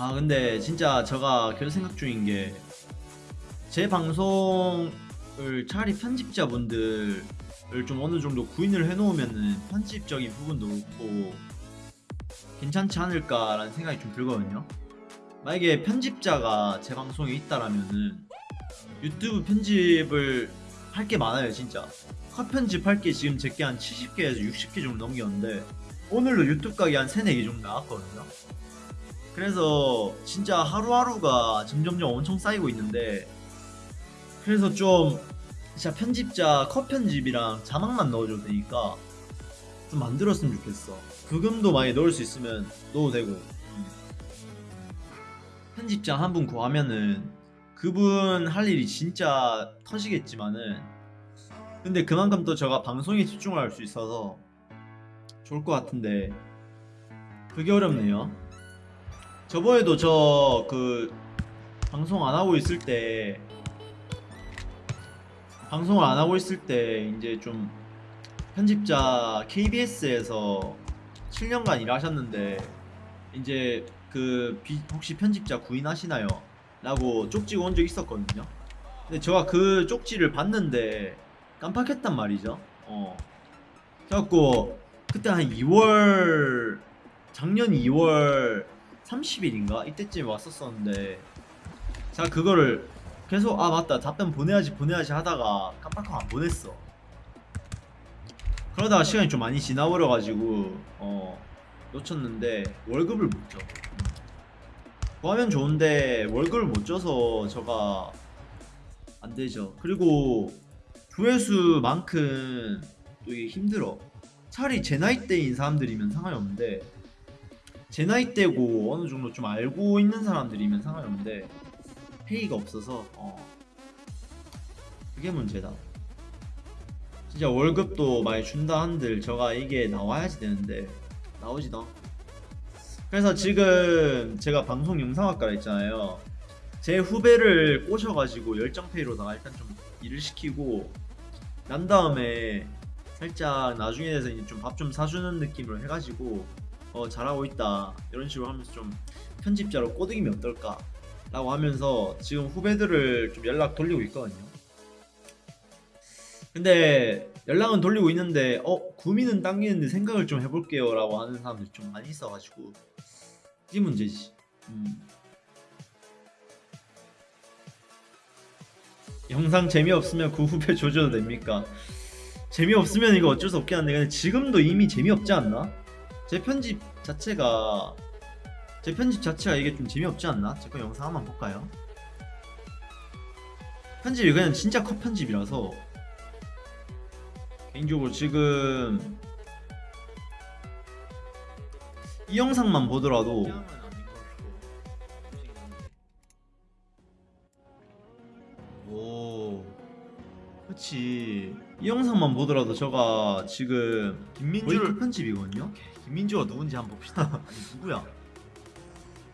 아 근데 진짜 제가 그런 생각 중인 게 제 방송을 차라리 편집자분들을 좀 어느 정도 구인을 해놓으면은 편집적인 부분도 그렇고 괜찮지 않을까라는 생각이 좀 들거든요. 만약에 편집자가 제 방송에 있다라면은 유튜브 편집을 할 게 많아요 진짜. 컷 편집할 게 지금 제게 한 70개에서 60개 정도 넘겼는데 오늘도 유튜브 가게 한 3, 4개 정도 나왔거든요. 그래서 진짜 하루하루가 점점점 엄청 쌓이고 있는데 그래서 좀 진짜 편집자 컷 편집이랑 자막만 넣어줘도 되니까 좀 만들었으면 좋겠어 부금도 많이 넣을 수 있으면 넣어도 되고 음. 편집자 한 분 구하면은 그분 할 일이 진짜 터지겠지만은 근데 그만큼 또 제가 방송에 집중을 할수 있어서 좋을 것 같은데 그게 어렵네요 저번에도 저 그 방송 안 하고 있을 때 방송을 안 하고 있을 때 이제 좀 편집자 KBS에서 7년간 일하셨는데 이제 그 비- 혹시 편집자 구인하시나요? 라고 쪽지가 온 적 있었거든요. 근데 제가 그 쪽지를 봤는데 깜빡했단 말이죠. 어. 그래갖고 그때 한 2월 작년 2월 30일인가 이때쯤에 왔었었는데 제가 그거를 계속 아 맞다 답변 보내야지 보내야지 하다가 깜빡하고 안 보냈어 그러다가 시간이 좀 많이 지나버려가지고 어 놓쳤는데 월급을 못 줘. 구하면 좋은데 월급을 못 줘서 저가 안 되죠. 그리고 조회수만큼 또 이게 힘들어. 차라리 제 나이 대인 사람들이면 상관이 없는데 제 나이대고 어느 정도 좀 알고 있는 사람들이면 상관이 없는데 페이가 없어서 어. 그게 문제다. 진짜 월급도 많이 준다 한들 저가 이게 나와야지 되는데 나오지도. 않고 그래서 지금 제가 방송 영상학과라 했잖아요. 제 후배를 꼬셔가지고 열정페이로다가 일단 좀 일을 시키고 난 다음에 살짝 나중에 돼서 이제 좀밥좀 사주는 느낌으로 해가지고 어 잘하고 있다 이런 식으로 하면서 좀 편집자로 꼬드기면 어떨까 라고 하면서 지금 후배들을 좀 연락 돌리고 있거든요 근데 연락은 돌리고 있는데 어 구미는 당기는데 생각을 좀 해볼게요 라고 하는 사람들이 좀 많이 있어가지고 이게 문제지 음. 영상 재미없으면 그 후배 조져도 됩니까? 재미없으면 이거 어쩔 수 없긴 한데 근데 지금도 이미 재미없지 않나? 제 편집 자체가 제 편집 자체가 이게 좀 재미없지 않나? 제거 영상 한번 볼까요? 편집이 그냥 진짜 컷 편집이라서 개인적으로 지금 이 영상만 보더라도 오 그치 이 영상만 보더라도 저가 지금 김민주를 편집이거든요 김민주가 누군지 한번 봅시다 아니 누구야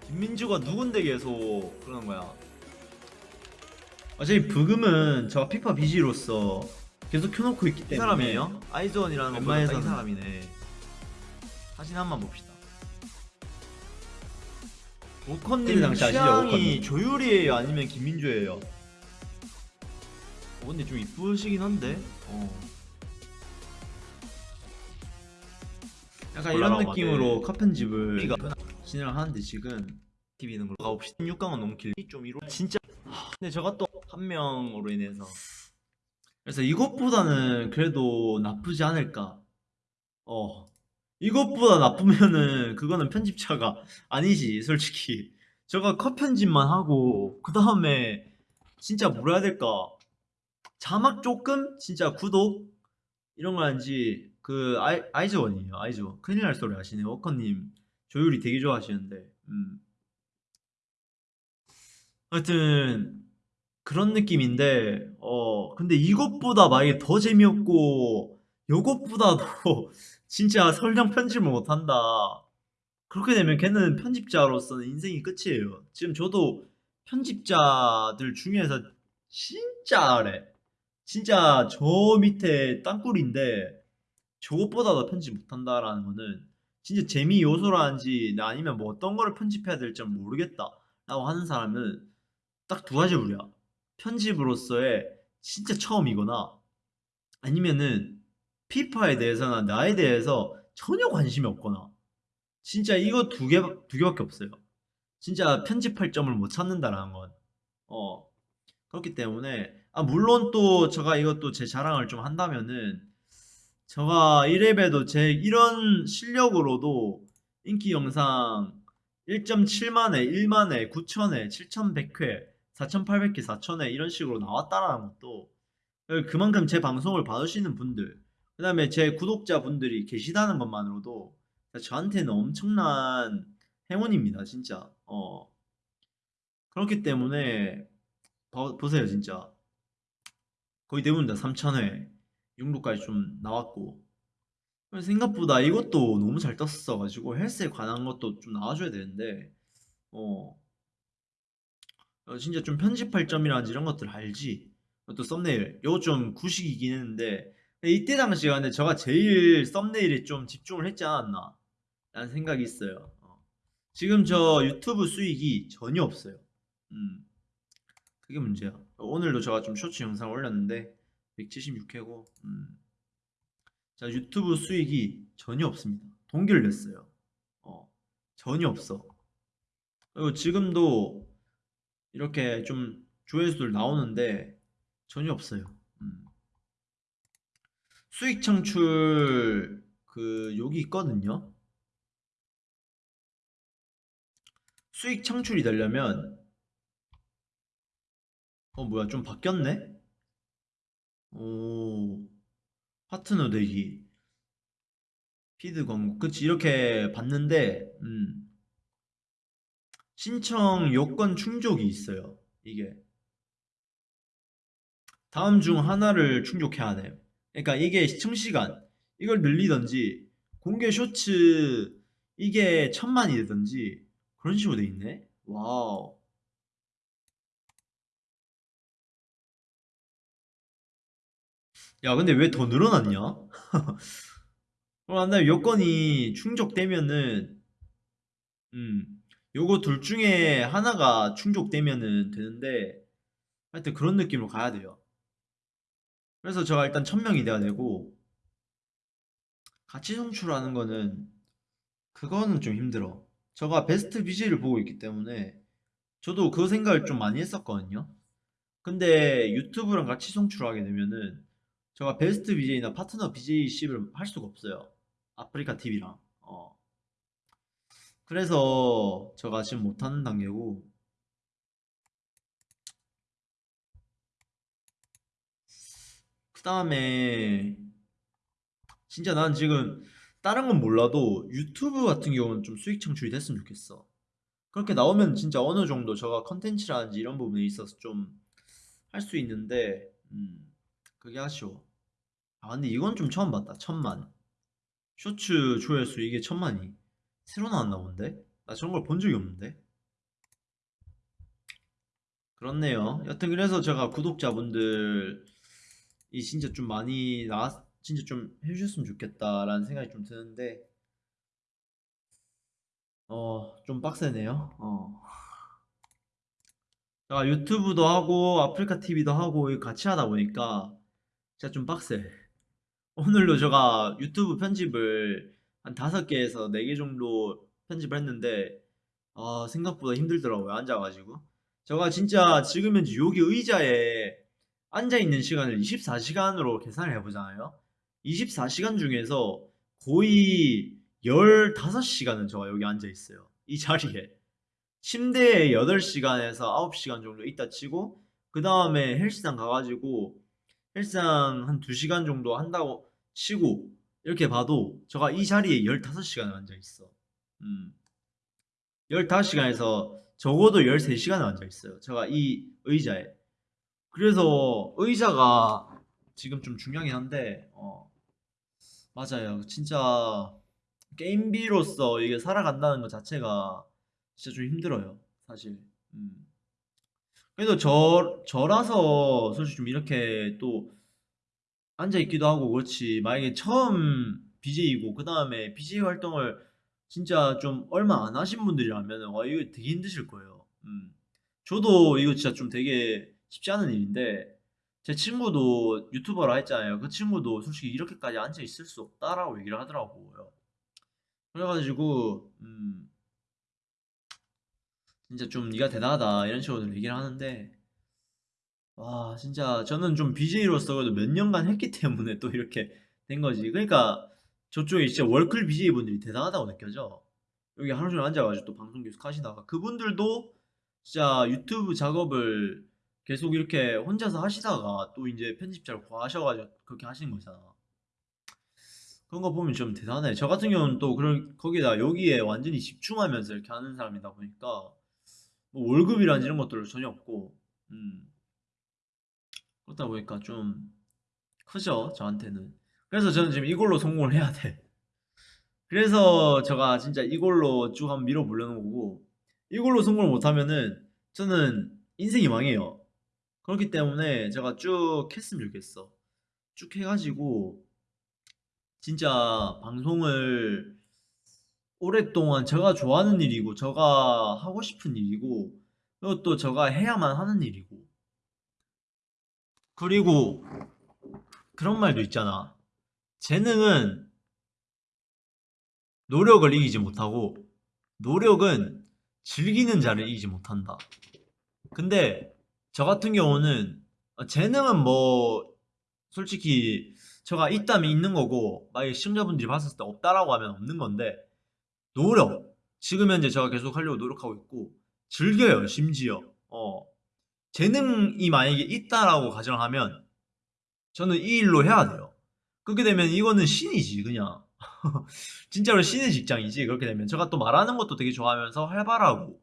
김민주가 누군데 계속 그러는 거야 어차피 부금은 저 피파 BG로서 계속 켜놓고 있기 때문에 이 사람이에요? 아이즈원이라는 웬만해서 이 사람이네 사진 한번 봅시다 오컨님 취향이? 조율이에요 아니면 김민주예요? 어, 근데 좀 이쁘시긴 한데 어. 약간 이런 느낌으로 네. 컷 편집을 삐가 진행을 하는데 지금 TV는 걸로. 가봅시다 16강은 너무 길이 좀 이루 진짜 근데 저가 또 한 명으로 인해서. 그래서 이것보다는 그래도 나쁘지 않을까? 어 이것보다 나쁘면은 그거는 편집자가 아니지 솔직히. 저가 컷 편집만 하고 그 다음에 진짜 뭐라 해야 될까? 자막 조금? 진짜 구독? 이런 거 하는지 그 아이, 아이즈원이에요 아이즈원. 큰일 날 소리 하시네요 워커님 조율이 되게 좋아하시는데. 음. 하여튼 그런 느낌인데 어 근데 이것보다 만약에 더 재미없고 요것보다도 진짜 설령 편집을 못한다. 그렇게 되면 걔는 편집자로서는 인생이 끝이에요. 지금 저도 편집자들 중에서 진짜 아래 진짜 저 밑에 땅굴인데 저것보다 더 편집 못한다라는 거는 진짜 재미 요소라든지 아니면 뭐 어떤 거를 편집해야 될지 모르겠다라고 하는 사람은 딱 두 가지 부류야. 편집으로서의 진짜 처음이거나 아니면은 피파에 대해서나 나에 대해서 전혀 관심이 없거나 진짜 이거 두 개, 두 개밖에 없어요. 진짜 편집할 점을 못 찾는다라는 건. 어. 그렇기 때문에, 아, 물론 또 제가 이것도 제 자랑을 좀 한다면은, 제가 1렙에도 제 이런 실력으로도 인기 영상 1.7만회, 1만회, 9천회, 7,100회, 4,800회, 4,000회 이런 식으로 나왔다라는 것도 그만큼 제 방송을 봐주시는 분들, 그 다음에 제 구독자분들이 계시다는 것만으로도 저한테는 엄청난 행운입니다, 진짜. 어. 그렇기 때문에 봐- 보세요, 진짜. 거의 대부분 다 3,000회, 6루까지 좀 나왔고. 생각보다 이것도 너무 잘 떴어가지고 헬스에 관한 것도 좀 나와줘야 되는데, 어, 어, 진짜 좀 편집할 점이라든지 이런 것들 알지. 또 썸네일, 이거 좀 구식이긴 했는데, 이때 당시에 근데 제가 제일 썸네일에 좀 집중을 했지 않았나 라는 생각이 있어요. 어. 지금 저 유튜브 수익이 전혀 없어요. 음, 그게 문제야. 오늘도 제가 좀 쇼츠 영상 올렸는데 176회고, 음, 자 유튜브 수익이 전혀 없습니다. 동기를 냈어요. 어, 전혀 없어. 그리고 지금도 이렇게 좀 조회수들 나오는데 전혀 없어요. 음. 수익 창출 그 여기 있거든요. 수익 창출이 되려면 어 뭐야 좀 바뀌었네? 오 파트너 되기 피드 광고 그치 이렇게 봤는데 음. 신청 요건 충족이 있어요 이게. 다음 중 하나를 충족해야 돼요. 그러니까 이게 시청 시간 이걸 늘리던지 공개 쇼츠 이게 천만이 되던지 그런 식으로 돼 있네? wow 야 근데 왜 더 늘어났냐? 그럼 나 요건이 충족되면은 음 요거 둘 중에 하나가 충족되면은 되는데 하여튼 그런 느낌으로 가야 돼요. 그래서 제가 일단 1000명이 돼야 되고 같이 송출하는 거는 그거는 좀 힘들어. 제가 베스트 BJ를 보고 있기 때문에 저도 그 생각을 좀 많이 했었거든요. 근데 유튜브랑 같이 송출하게 되면은 제가 베스트 BJ나 파트너 BJ십을 할 수가 없어요. 아프리카 TV랑. 어. 그래서 제가 지금 못하는 단계고. 그 다음에 진짜 난 지금 다른 건 몰라도 유튜브 같은 경우는 좀 수익 창출이 됐으면 좋겠어. 그렇게 나오면 진짜 어느 정도 제가 컨텐츠라든지 이런 부분에 있어서 좀 할 수 있는데 음. 그게 아쉬워. 아 근데 이건 좀 처음 봤다. 천만. 쇼츠 조회수 이게 천만이 새로 나왔나 본데? 나 저런 걸 본 적이 없는데? 그렇네요. 여튼 그래서 제가 구독자분들이 진짜 좀 많이 나왔, 진짜 좀 해주셨으면 좋겠다라는 생각이 좀 드는데, 어, 좀 빡세네요. 어. 제가 유튜브도 하고 아프리카 TV도 하고 같이 하다 보니까 진짜 좀 빡세. 오늘도 제가 유튜브 편집을 한 다섯 개에서 네 개 정도 편집을 했는데 아 생각보다 힘들더라고요 앉아가지고. 제가 진짜 지금 현재 여기 의자에 앉아있는 시간을 24시간으로 계산을 해보잖아요. 24시간 중에서 거의 15시간은 제가 여기 앉아있어요 이 자리에. 침대에 8시간에서 9시간 정도 있다 치고 그 다음에 헬스장 가가지고 헬스장 한 2시간 정도 한다고 치고 이렇게 봐도 제가 이 자리에 15시간을 앉아있어 음. 15시간에서 적어도 13시간을 앉아있어요 제가 이 의자에 그래서 의자가 지금 좀 중요하긴 한데 어. 맞아요 진짜 게임비로서 이게 살아간다는 것 자체가 진짜 좀 힘들어요 사실 음. 그래도 저, 저라서 솔직히 좀 이렇게 또 앉아있기도 하고 그렇지 만약에 처음 BJ이고 그 다음에 BJ 활동을 진짜 좀 얼마 안 하신 분들이라면은 와 이거 되게 힘드실 거예요. 음. 저도 이거 진짜 좀 되게 쉽지 않은 일인데 제 친구도 유튜버라 했잖아요. 그 친구도 솔직히 "이렇게까지 앉아 있을 수 없다."라고 얘기를 하더라고요. 그래 가지고 음 진짜 좀 "네가 대단하다." 이런 식으로 얘기를 하는데 와 진짜 저는 좀 BJ로서 그래도 몇 년간 했기 때문에 또 이렇게 된 거지. 그러니까 저쪽에 진짜 월클 BJ분들이 대단하다고 느껴져. 여기 하루 종일 앉아 가지고 또 방송 계속 하시다가 그분들도 진짜 유튜브 작업을 계속 이렇게 혼자서 하시다가 또 인제 편집자를 구하셔 가지고 그렇게 하시는 거잖아. 그런 거 보면 좀 대단해. 저 같은 경우는 또 그런 거기에다가 여기에 완전히 집중하면서 이렇게 하는 사람이다 보니까 뭐 월급이라든지 이런 것들은 전혀 없고 음. 그렇다 보니까 좀 크죠, 저한테는. 그래서 저는 지금 이걸로 성공을 해야 돼. 그래서 제가 진짜 이걸로 쭉 한번 밀어 보려는 거고 이걸로 성공을 못 하면은 저는 인생이 망해요. 그렇기 때문에 제가 쭉 했으면 좋겠어. 쭉 해 가지고 진짜 방송을 오랫동안 제가 좋아하는 일이고 제가 하고 싶은 일이고 또 제가 해야만 하는 일이고 그리고 그런 말도 있잖아. 재능은 노력을 이기지 못하고 노력은 즐기는 자를 이기지 못한다. 근데 저 같은 경우는 어 재능은 뭐 솔직히 제가 있다면 있는 거고 만약에 시청자분들이 봤을 때 없다라고 하면 없는 건데 노력 지금 현재 제가 계속 하려고 노력하고 있고 즐겨요 심지어. 어. 재능이 만약에 있다라고 가정하면 저는 이 일로 해야 돼요. 그렇게 되면 이거는 신이지 그냥. 진짜로 신의 직장이지 그렇게 되면. 제가 또 말하는 것도 되게 좋아하면서 활발하고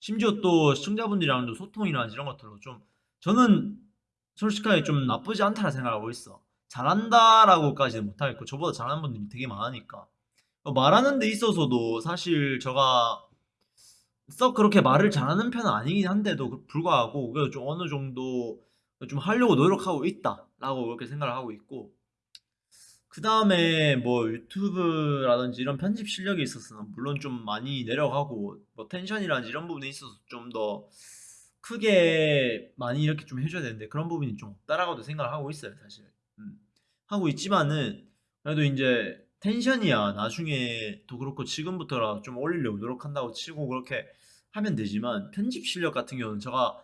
심지어 또 시청자분들이랑도 소통이라든지 이런 것들로 좀 저는 솔직하게 좀 '나쁘지 않다.'는 생각을 하고 있어. '잘한다.'라고까지는 못하겠고 저보다 잘하는 분들이 되게 많으니까. 어 말하는 데 있어서도 사실 제가 썩 그렇게 말을 잘하는 편은 아니긴 한데도 그 불구하고 그래도 좀 어느 정도 어좀 '하려고 노력하고 있다.'라고 그렇게 생각을 하고 있고 그 다음에 뭐 유튜브라든지 이런 편집 실력에 있어서는 물론 좀 많이 내려가고 뭐 텐션이라든지 이런 부분에 있어서 좀 더 크게 많이 이렇게 좀 해 줘야 되는데 그런 부분이 좀 없다라고도 생각을 하고 있어요 사실. 음. 하고 있지만은 그래도 인제 텐션이야 나중에 도 그렇고 지금부터라도 좀 올리려고 노력한다고 치고 그렇게 하면 되지만 편집 실력 같은 경우는 제가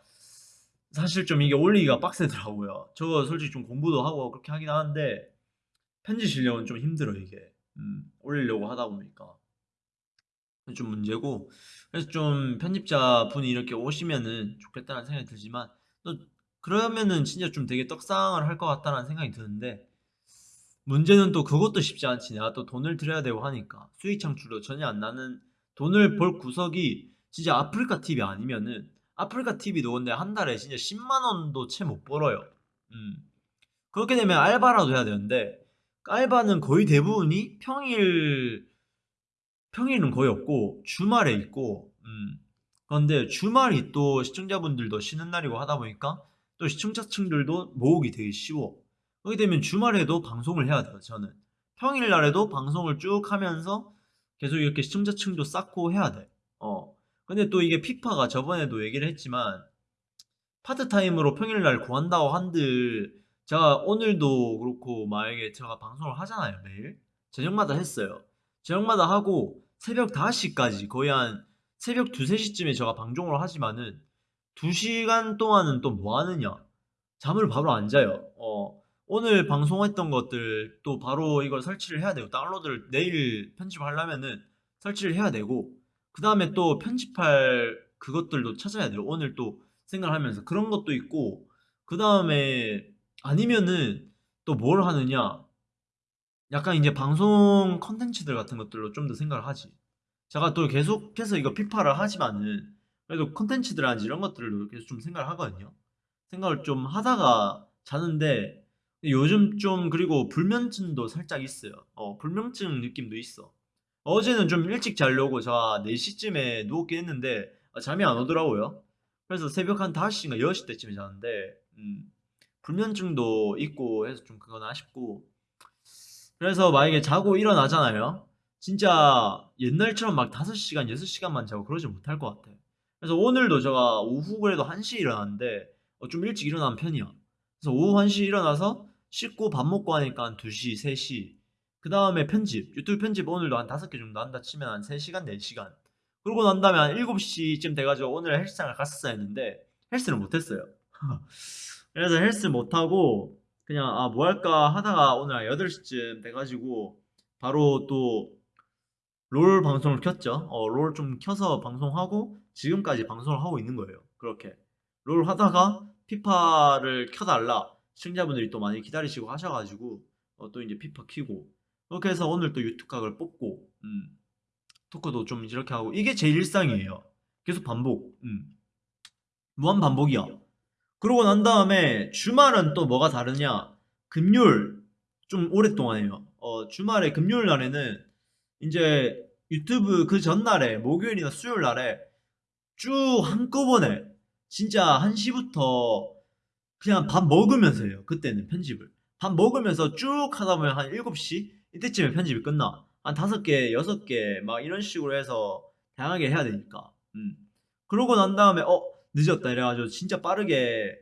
사실 좀 이게 올리기가 빡세더라고요. 저도 솔직히 좀 공부도 하고 그렇게 하긴 하는데 편집 실력은 좀 힘들어요 이게. 음. 올리려고 하다 보니까. 좀 문제고 그래서 좀 '편집자 분이 이렇게 오시면은 좋겠다.'는 생각이 들지만 또 그러면은 진짜 좀 되게 '떡상을 할 것 같다.'라는 생각이 드는데 문제는 또 그것도 쉽지 않지. 내가 또 돈을 들여야 되고 하니까. 수익 창출도 전혀 안 나는 돈을 벌 구석이 진짜 아프리카 TV 아니면은 아프리카 TV도 근데 1 달에 진짜 100,000 원도 채 못 벌어요. 음. 그렇게 되면 알바라도 해야 되는데 알바는 거의 대부분이 평일 평일은 거의 없고 주말에 있고 음. 그런데 주말이 또 시청자분들도 쉬는 날이고 하다 보니까 또 시청자층들도 모으기 되게 쉬워. 그렇게 되면 주말에도 방송을 해야 돼요 저는. 평일날에도 방송을 쭉 하면서 계속 이렇게 시청자층도 쌓고 해야 돼. 어. 근데 또 이게 피파가 저번에도 얘기를 했지만 파트타임으로 평일날 구한다고 한들 제가 오늘도 그렇고 만약에 제가 방송을 하잖아요 매일. 저녁마다 했어요. 저녁마다 하고 새벽 5:00 까지 거의 한 새벽 2-3 시쯤에 제가 방송을 하지만은 2 시간 동안은 또 뭐 하느냐. 잠을 바로 안 자요. 어. 오늘 방송했던 것들 또 바로 이걸 설치를 해야 되고 다운로드를 내일 편집하려면은 설치를 해야 되고 그 다음에 또 편집할 그것들도 찾아야 돼요 오늘 또 생각을 하면서. 그런 것도 있고 그 다음에 아니면은 또 뭘 하느냐 약간 인제 방송 콘텐츠들 같은 것들로 좀 더 생각을 하지. 제가 또 계속해서 이거 피파를 하지만은 그래도 콘텐츠들이라든지 이런 것들로 계속 좀 생각을 하거든요. 생각을 좀 하다가 자는데 요즘 좀 그리고 불면증도 살짝 있어요. 어 불면증 느낌도 있어. 어제는 좀 일찍 자려고 제가 4 시쯤에 누웠긴 했는데 아 잠이 안 오더라고요. 그래서 새벽 한 5 시인가 6시 때쯤에 잤는데 음 불면증도 있고 해서 좀 그건 아쉽고 그래서 만약에 자고 일어나잖아요. 진짜 옛날처럼 막 5시간, 6시간만 자고 그러지 못할 것 같아. 그래서 오늘도 제가 오후 그래도 1시에 일어났는데 어, 좀 일찍 일어난 편이야. 그래서 오후 1시에 일어나서 씻고 밥 먹고 하니까 한 2시, 3시. 그 다음에 편집. 유튜브 편집 오늘도 한 5개 정도 한다 치면 한 3시간, 4시간. 그러고 난 다음에 한 7시쯤 돼가지고 오늘 헬스장을 갔었어야 했는데 헬스를 못했어요. 그래서 헬스 못하고 그냥 아 뭐 할까 하다가 오늘 한 8시쯤 돼가지고 바로 또 롤 방송을 켰죠. 어, 롤 좀 켜서 방송하고 지금까지 방송을 하고 있는 거예요. 그렇게 롤 하다가 피파를 켜달라 시청자분들이 또 많이 기다리시고 하셔가지고 어, 또 이제 피파 키고 그렇게 해서 오늘 또 유튜브 각을 뽑고 음, 토크도 좀 이렇게 하고 이게 제 일상이에요. 계속 반복. 음. 무한 반복이야. 그러고 난 다음에 주말은 또 뭐가 다르냐? 금요일 좀 오랫동안 해요. 어, 주말에 금요일 날에는 이제 유튜브 그 전날에 목요일이나 수요일 날에 쭉 한꺼번에 진짜 1시부터 그냥 밥 먹으면서 해요. 그때는 편집을. 밥 먹으면서 쭉 하다 보면 한 7시 이때쯤에 편집이 끝나. 한 5개, 6개 막 이런 식으로 해서 다양하게 해야 되니까. 음. 그러고 난 다음에 어 늦었다 이래가지고 진짜 빠르게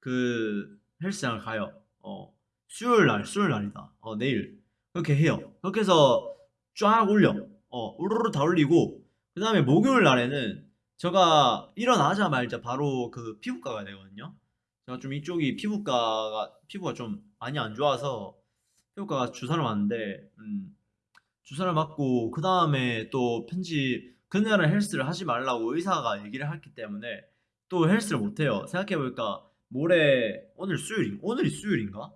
그 헬스장을 가요. 어 수요일 날, 수요일 날이다. 어 내일 그렇게 해요. 그렇게 해서 쫙 올려. 어 우르르 다 올리고 그 다음에 목요일 날에는 제가 일어나자마자 바로 그 피부과 가야 되거든요. 제가 좀 이쪽이 피부과가 피부가 좀 많이 안 좋아서 피부과가 주사를 맞는데 음, 주사를 맞고 그 다음에 또 편집 그날은 헬스를 하지 말라고 의사가 얘기를 했기 때문에 또 헬스를 못 해요. 생각해 보니까 모레 오늘 수요일 오늘이 수요일인가?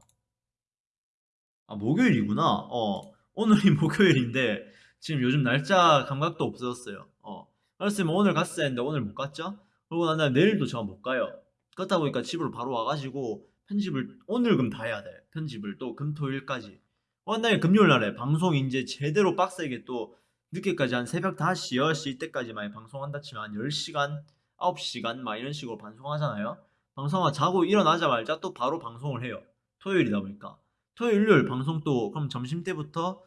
아 목요일이구나. 어 오늘이 목요일인데 지금 요즘 날짜 감각도 없어졌어요. 어 그랬으면 오늘 갔어야 했는데 오늘 못 갔죠? 그러고 난 다음에 내일도 제가 못 가요. 그렇다 보니까 집으로 바로 와가지고 편집을 오늘 금 다 해야 돼. 편집을 또 금토일까지. 어, 날 금요일 날에 방송 이제 제대로 빡세게 또 늦게까지 한 새벽 5시, 6시 이때까지 많이 방송한다 치면 한 10시간, 9시간 막 이런 식으로 방송하잖아요. 방송하 자고 일어나자마자 또 바로 방송을 해요. 토요일이다 보니까. 토요일, 일요일 방송 또 그럼 점심 때부터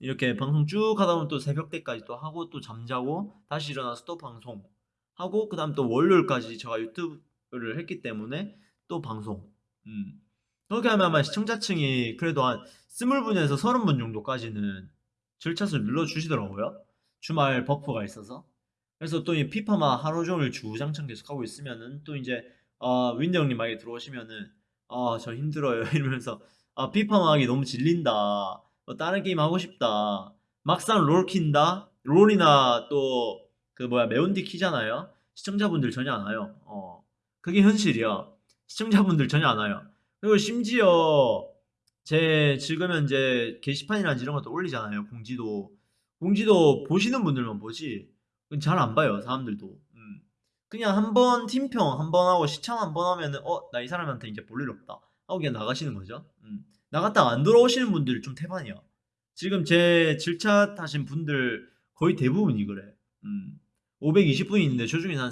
이렇게 방송 쭉 하다 보면 또 새벽 때까지 또 하고 또 잠자고 다시 일어나서 또 방송 하고 그 다음 또 월요일까지 제가 유튜브 를 했기 때문에 또 방송. 음. 그렇게 하면 아마 시청자층이 그래도 한 스물 분에서 서른 분 정도까지는 절차수를 눌러주시더라고요. 주말 buff가 있어서. 그래서 또 이 피파만 하루 종일 주구장창 계속 하고 있으면은 또 이제 어, 윈드 형님 만약에 들어오시면은 아저 힘들어요 이러면서 아 피파만 하기 너무 질린다. 어, 다른 게임 하고 싶다. 막상 롤 킨다. 롤이나 또 그 뭐야 매운디 키잖아요. 시청자분들 전혀 안 와요. 어 그게 현실이야. 시청자분들 전혀 안 와요. 그리고 심지어 제 지금 현재 게시판이나 이런 것도 올리잖아요. 공지도 공지도 보시는 분들만 보지 잘 안 봐요 사람들도. 음. 그냥 한 번 팀평 한 번 하고 시청 한 번 하면은 어 나 이 사람한테 이제 볼 일 없다 하고 그냥 나가시는 거죠. 음. 나갔다 안 돌아오시는 분들이 좀 태반이야. 지금 제 질차 타신 분들 거의 대부분이 그래. 음. 520분이 있는데 저 중에 한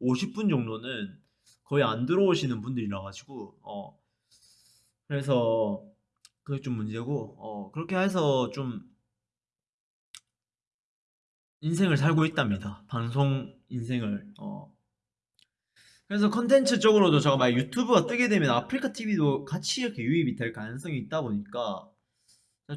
450분 정도는 거의 안 들어오시는 분들이라 가지고 어 그래서 그게 좀 문제고 어 그렇게 해서 좀 인생을 살고 있답니다. 방송 인생을 어 그래서 컨텐츠 쪽으로도 제가 만약 유튜브가 뜨게 되면 아프리카 TV도 같이 이렇게 유입이 될 가능성이 있다 보니까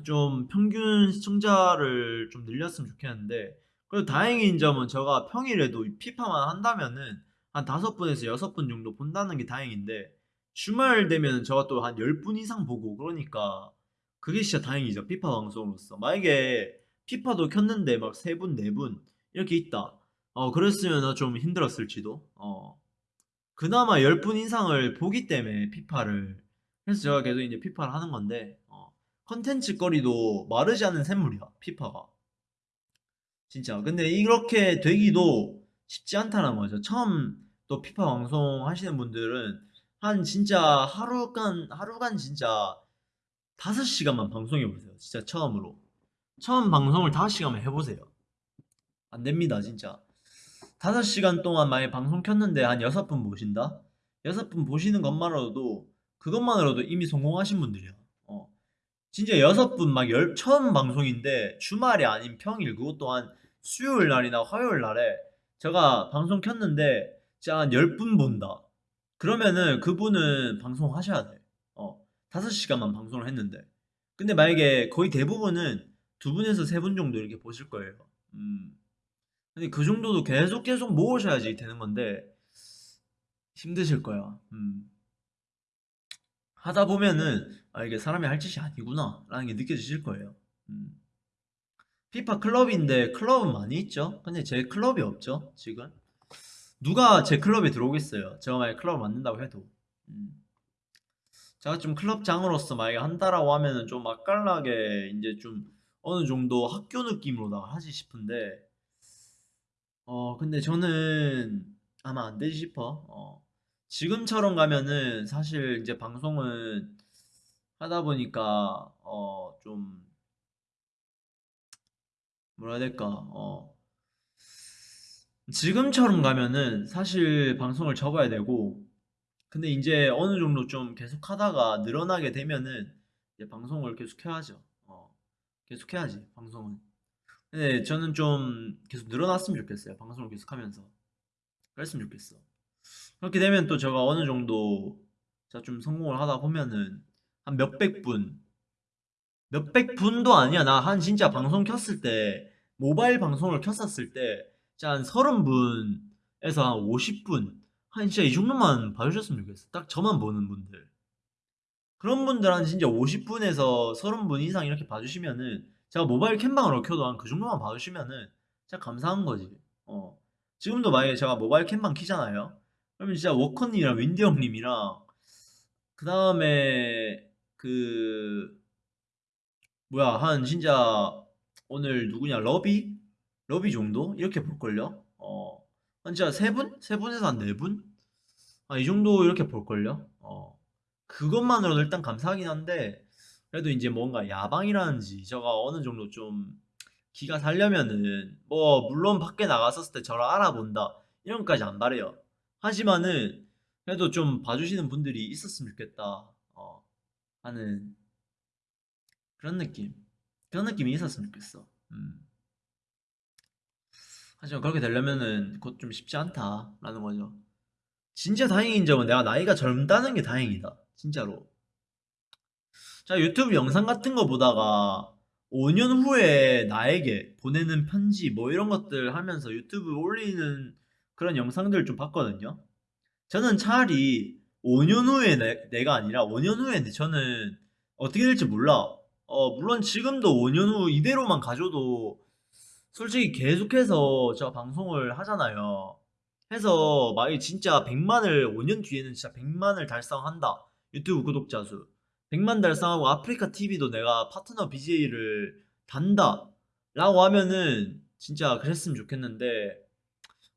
좀 평균 시청자를 좀 늘렸으면 좋겠는데 그래도 다행인 점은 제가 평일에도 피파만 한다면은 한 다섯 분에서 여섯 분 정도 본다는 게 다행인데 주말 되면 제가 또 한 10분 이상 보고 그러니까 그게 진짜 다행이죠. 피파 방송으로서. 만약에 피파도 켰는데 막 3분, 4분 이렇게 있다. 어, 그랬으면 좀 힘들었을지도. 어. 그나마 10분 이상을 보기 때문에 피파를 그래서 제가 계속 이제 피파를 하는 건데 어. 컨텐츠 거리도 마르지 않는 샘물이야. 피파가. 진짜. 근데 이렇게 되기도 쉽지 않다는 거죠. 처음 또 피파 방송 하시는 분들은 한 진짜 하루간 하루간 진짜 5시간만 방송해 보세요. 진짜 처음으로. 처음 방송을 5시간만 해 보세요. 안 됩니다, 진짜. 5시간 동안 만약 방송 켰는데 한 6분 보신다? 6분 보시는 것만으로도 그것만으로도 이미 성공하신 분들이야. 어. 진짜 여섯 분 막 열 처음 방송인데 주말이 아닌 평일 그것 또한 수요일 날이나 화요일 날에 제가 방송 켰는데 진짜 한 10분 본다. 그러면은 그분은 방송 하셔야 돼. 어. 5시간만 방송을 했는데. 근데 만약에 거의 대부분은 두 분에서 세 분 정도 이렇게 보실 거예요. 음. 근데 그 정도도 계속 계속 모으셔야지 되는 건데 힘드실 거야. 음. 하다 보면은 아 이게 사람이 할 짓이 아니구나 라는 게 느껴지실 거예요. 음. 피파 클럽인데 클럽은 많이 있죠. 근데 제 클럽이 없죠 지금. 누가 제 클럽에 들어오겠어요. 제가 만약 클럽을 만든다고 해도. 음. 제가 좀 클럽장으로서 만약에 한다라고 하면은 좀 맛깔나게 이제 좀 어느 정도 학교 느낌으로다가 하지 싶은데 어 근데 저는 아마 안 되지 싶어. 어. 지금처럼 가면은 사실 이제 방송은 하다 보니까 어 좀 뭐라 해야 될까 어 지금처럼 가면은 사실 방송을 접어야 되고 근데 이제 어느 정도 좀 계속 하다가 늘어나게 되면은 이제 방송을 계속 해야죠. 어 계속 해야지 방송은. 근데 저는 좀 계속 늘어났으면 좋겠어요. 방송을 계속 하면서. 그랬으면 좋겠어. 그렇게 되면 또 제가 어느 정도 제가 좀 성공을 하다 보면은 한 몇백 분 몇백 분도 아니야. 나 한 진짜 방송 켰을 때 모바일 방송을 켰었을 때 진짜 한 서른 분에서 한 50분 한 진짜 이 정도만 봐주셨으면 좋겠어. 딱 저만 보는 분들. 그런 분들 한 진짜 50분에서 30분 이상 이렇게 봐주시면은 제가 모바일 캠방으로 켜도 한 그 정도만 봐주시면은 진짜 감사한 거지. 어. 지금도 만약에 제가 모바일 캠방 키잖아요. 그러면 진짜 워커님이랑 윈디 형님이랑 그 다음에 그 뭐야 한 진짜 오늘 누구냐 러비? 러비 정도? 이렇게 볼걸요? 어. 한 진짜 세 분? 세 분에서 한 네 분? 아, 이 정도 이렇게 볼걸요? 어. 그것만으로도 일단 감사하긴 한데 그래도 이제 뭔가 야방이라든지 저가 어느 정도 좀 기가 살려면은 뭐 물론 밖에 나갔었을 때 저를 알아본다 이런 것까지 안 바래요. 하지만은 그래도 좀 봐주시는 분들이 있었으면 좋겠다 어, 하는 그런 느낌 그런 느낌이 있었으면 좋겠어. 음. 하지만 그렇게 되려면은 그것 좀 쉽지 않다라는 거죠. 진짜 다행인 점은 내가 나이가 젊다는 게 다행이다. 진짜로. 자, 유튜브 영상 같은 거 보다가 5년 후에 나에게 보내는 편지 뭐 이런 것들 하면서 유튜브 올리는 그런 영상들을 좀 봤거든요. 저는 차라리 5년 후에 내, 가 아니라 5년 후에 저는 어떻게 될지 몰라. 어, 물론 지금도 5년 후 이대로만 가져도 솔직히 계속해서 제가 방송을 하잖아요. 해서 만약에 진짜 100만을 5년 뒤에는 진짜 100만을 달성한다. 유튜브 구독자 수. 100만 달성하고 아프리카 TV도 내가 파트너 BJ를 단다. 라고 하면은 진짜 그랬으면 좋겠는데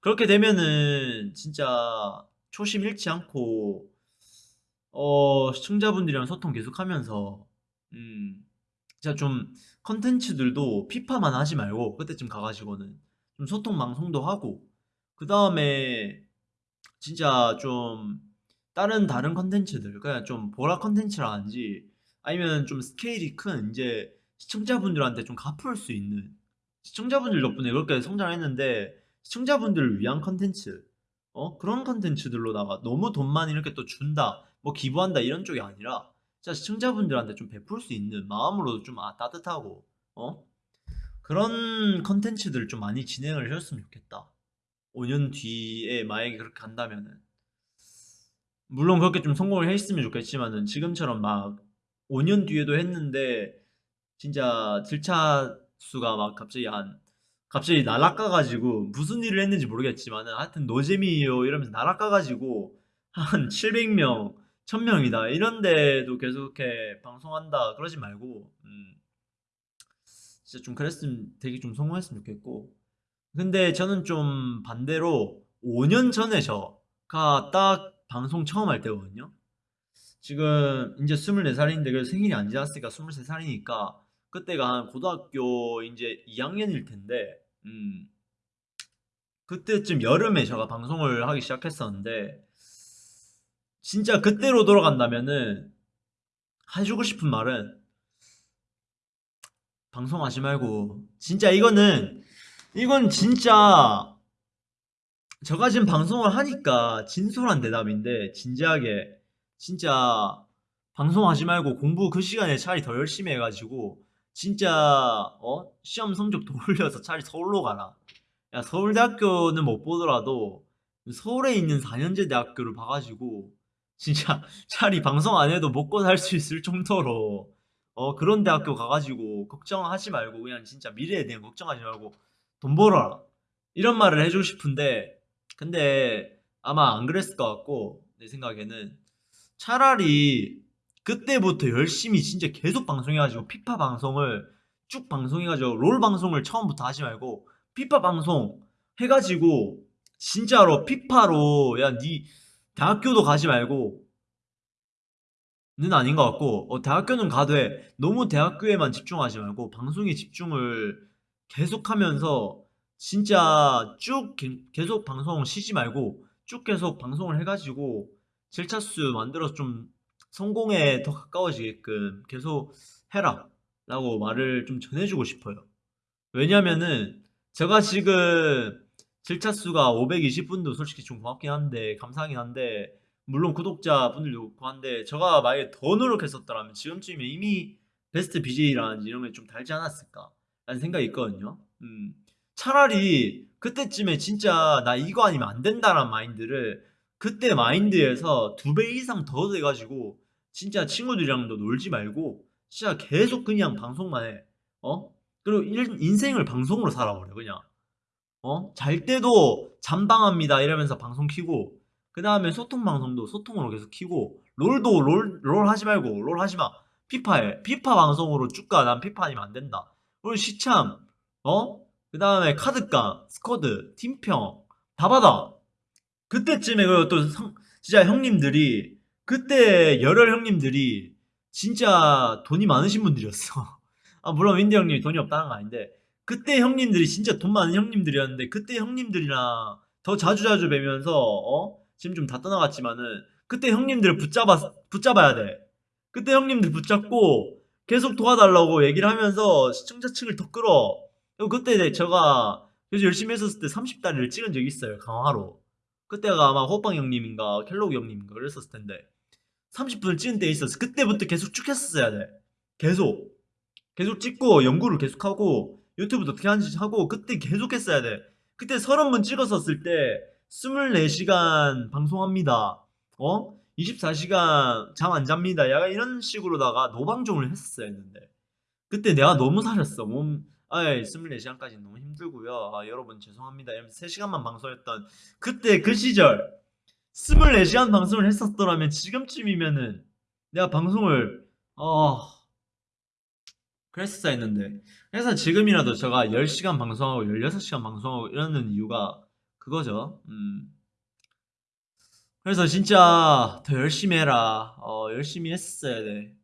그렇게 되면은 진짜 초심 잃지 않고 어 시청자분들이랑 소통 계속하면서 음 진짜 좀 컨텐츠들도 피파만 하지 말고 그때쯤 가가지고는 좀 소통 방송도 하고 그 다음에 진짜 좀 다른 다른 컨텐츠들 그냥 좀 보라 컨텐츠라든지 아니면 좀 스케일이 큰 이제 시청자분들한테 좀 갚을 수 있는 시청자분들 덕분에 그렇게 성장했는데 시청자분들을 위한 컨텐츠 어 그런 컨텐츠들로다가 너무 돈만 이렇게 또 준다 뭐 기부한다 이런 쪽이 아니라 진짜 시청자분들한테 좀 베풀 수 있는 마음으로도 좀 아, 따뜻하고 어? 그런 컨텐츠들을 좀 많이 진행을 해줬으면 좋겠다. 5년 뒤에 만약에 그렇게 간다면은. 물론 그렇게 좀 성공을 했으면 좋겠지만은 지금처럼 막 5년 뒤에도 했는데 진짜 들차 수가 막 갑자기 한 갑자기 날아가가지고 무슨 일을 했는지 모르겠지만은 하여튼 노잼이에요 이러면서 날아가가지고 한 700명 1000명이다. 이런데도 계속 이렇게 방송한다. 그러지 말고 음 진짜 좀 그랬으면 되게 좀 성공했으면 좋겠고. 근데 저는 좀 반대로 5년 전에 저가 딱 방송 처음 할 때거든요. 지금 이제 24살인데 그래서 생일이 안 지났으니까 23살이니까 그때가 한 고등학교 이제 2학년일 텐데 음 그때쯤 여름에 제가 방송을 하기 시작했었는데 진짜 그때로 돌아간다면은 해주고 싶은 말은 방송하지 말고 진짜 이거는 이건 진짜 제가 지금 방송을 하니까 진솔한 대답인데 진지하게 진짜 방송하지 말고 공부 그 시간에 차라리 더 열심히 해가지고 진짜 어 시험 성적 더 올려서 차라리 서울로 가라. 야 서울대학교는 못 보더라도 서울에 있는 4년제 대학교를 봐가지고 진짜 차라리 방송 안 해도 먹고 살 수 있을 정도로. 어 그런 대학교 가가지고 걱정하지 말고 그냥 진짜 미래에 대한 걱정하지 말고 돈 벌어라. 이런 말을 해주고 싶은데 근데 아마 안 그랬을 것 같고 내 생각에는 차라리 그때부터 열심히 진짜 계속 방송해가지고 피파 방송을 쭉 방송해가지고 롤 방송을 처음부터 하지 말고 피파 방송 해가지고 진짜로 피파로 야니 대학교도 가지 말고 는 아닌 것 같고 어, 대학교는 가되 너무 대학교에만 집중하지 말고 방송에 집중을 계속하면서 진짜 쭉 개- 계속 방송 쉬지 말고 쭉 계속 방송을 해가지고 7차수 만들어서 좀 성공에 더 가까워지게끔 계속 해라 라고 말을 좀 전해주고 싶어요. 왜냐면은 제가 지금 7차수가 520분도 솔직히 좀 고맙긴 한데 감사하긴 한데 물론 구독자분들도 그렇고 한데 제가 만약에 더 노력했었더라면 지금쯤에 이미 베스트 BJ라든지 이런 게좀 달지 않았을까? 라는 생각이 있거든요. 음, 차라리 그때쯤에 진짜 나 이거 아니면 안 된다라는 마인드를 그때 마인드에서 두 배 이상 더 돼가지고 진짜 친구들이랑도 놀지 말고 진짜 계속 그냥 방송만 해. 어? 그리고 일- 인생을 방송으로 살아버려 그냥 어? 잘 때도 잠방합니다. 이러면서 방송 키고 그 다음에 소통 방송도 소통으로 계속 키고 롤도 롤, 롤 하지 말고 롤 하지 마. 피파해 피파 방송으로 쭉가. 난 피파 아니면 안 된다. 그리고 시참 어? 그 다음에 카드깡 스쿼드 팀평 다 받아. 그때쯤에 그또 성- 진짜 형님들이 그때 열혈 형님들이 진짜 돈이 많으신 분들이었어. 아 물론 윈디 형님이 돈이 없다는 거 아닌데 그때 형님들이 진짜 돈 많은 형님들이었는데 그때 형님들이랑 더 자주자주 뵈면서 어? 지금 좀 다 떠나갔지만은 그때 형님들 붙잡아 붙잡아야 돼. 그때 형님들 붙잡고 계속 도와달라고 얘기를 하면서 시청자층을 더 끌어. 그때 내- 제가 그래서 열심히 했었을 때 30다리를 찍은 적이 있어요. 강화로. 그때가 아마 호빵 형님인가 켈로그 형님인가 그랬었을 텐데 30분을 찍은 때 있었어. 그때부터 계속 쭉 했었어야 돼. 계속. 계속 찍고 연구를 계속하고 유튜브도 어떻게 하는지 하고 그때 계속 했어야 돼. 그때 30분 찍었었을 때 24시간 방송합니다. 어? 24시간 잠 안 잡니다. 약간 이런 식으로다가 노방종을 했었어야 했는데 그때 내가 너무 살았어. 몸 아이 24시간까지 너무 힘들고요. 아, 여러분 죄송합니다. 이러면서 3시간만 방송했던 그때 그 시절 24시간 방송을 했었더라면 지금쯤이면은 내가 방송을 어 그랬어야 했는데 그래서 지금이라도 제가 10시간 방송하고 16시간 방송하고 이러는 이유가 그거죠. 음. 그래서 진짜 더 열심히 해라. 어, 열심히 했어야 돼.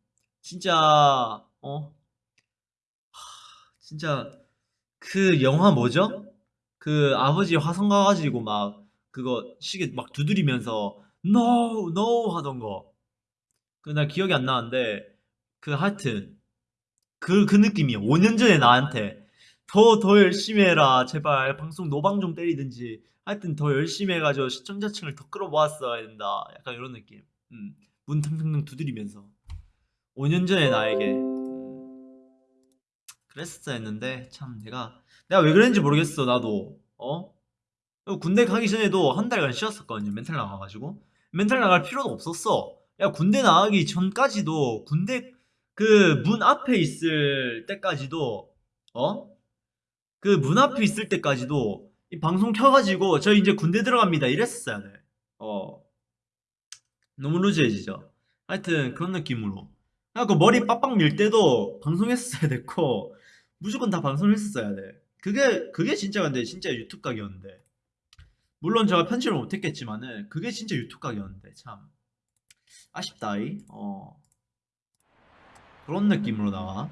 진짜 어 진짜 그 영화 뭐죠? 그 아버지 화성 가가지고 막 그거 시계 막 두드리면서 No, no 하던 거. 그 나 기억이 안 나는데 그 하여튼 그, 그 느낌이야. 5년 전에 나한테 더, 더 열심히 해라. 제발 방송 노방 좀 때리든지. 하여튼 더 열심히 해가지고 시청자층을 더 끌어모았어야 된다. 약간 이런 느낌. 음, 문 탕탕탕 두드리면서. 5년 전에 나에게. 음, 그랬었어야 했는데, 참, 내가, 내가 왜 그랬는지 모르겠어, 나도. 어? 그리고 군대 가기 전에도 한 달간 쉬었었거든요. 멘탈 나가가지고. 멘탈 나갈 필요도 없었어. 야, 군대 나가기 전까지도 군대 그 문 앞에 있을 때까지도 어? 그 문 앞에 있을 때까지도 이 방송 켜가지고 저 이제 군대 들어갑니다 이랬었어야 돼. 어. 너무 루즈해지죠. 하여튼 그런 느낌으로. 그래갖고 머리 빡빡 밀 때도 방송했어야 됐고 무조건 다 방송했었어야 돼. 그게 그게 진짜 근데 진짜 유튜브 각이었는데. 물론 제가 편집을 못했겠지만은 그게 진짜 유튜브 각이었는데 참 아쉽다이. 어. 그런 느낌으로다가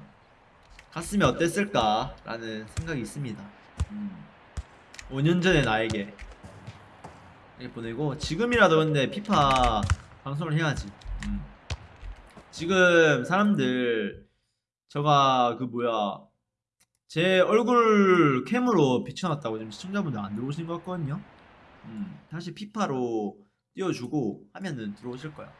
갔으면 어땠을까 라는 생각이 있습니다. 음. 5년 전에 나에게 이렇게 보내고 지금이라도 근데 피파 방송을 해야지. 음. 지금 사람들 저가 그 뭐야 제 얼굴 캠으로 비춰놨다고 지금 시청자분들 안 들어오시는 것 같거든요. 음, 다시 피파로 띄워주고 하면은 들어오실 거야.